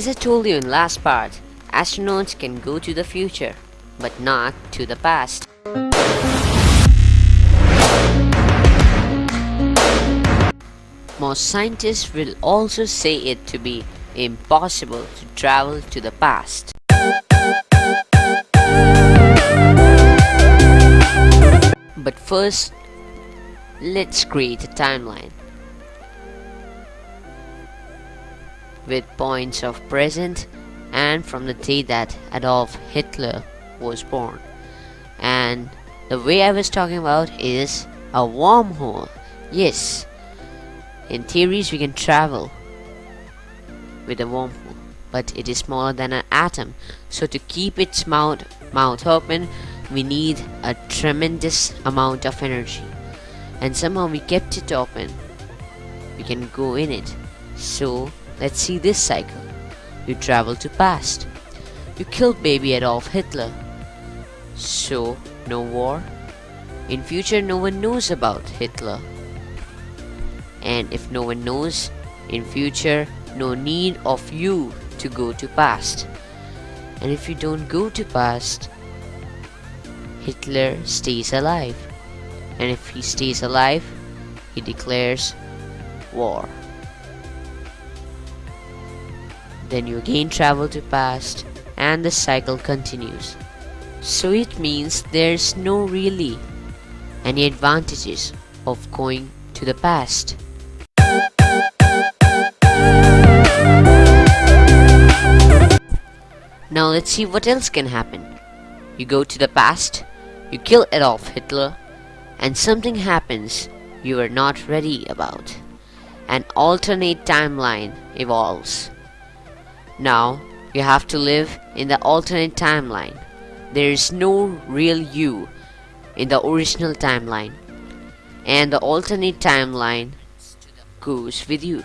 As I told you in last part, astronauts can go to the future, but not to the past. Most scientists will also say it to be impossible to travel to the past. But first, let's create a timeline with points of present and from the day that Adolf Hitler was born. And the way I was talking about is a wormhole. Yes, in theories we can travel with a wormhole, but it is smaller than an atom. So to keep its mouth, mouth open, we need a tremendous amount of energy. And somehow we kept it open. We can go in it. So let's see this cycle. You travel to past. You killed baby Adolf Hitler. So no war. In future no one knows about Hitler. And if no one knows, in future no need of you to go to past. And if you don't go to past, Hitler stays alive. And if he stays alive, he declares war. Then you again travel to past and the cycle continues. So it means there's no really any advantages of going to the past. Now let's see what else can happen. You go to the past, you kill Adolf Hitler, and something happens you are not ready about. An alternate timeline evolves. Now, you have to live in the alternate timeline. There is no real you in the original timeline, and the alternate timeline goes with you.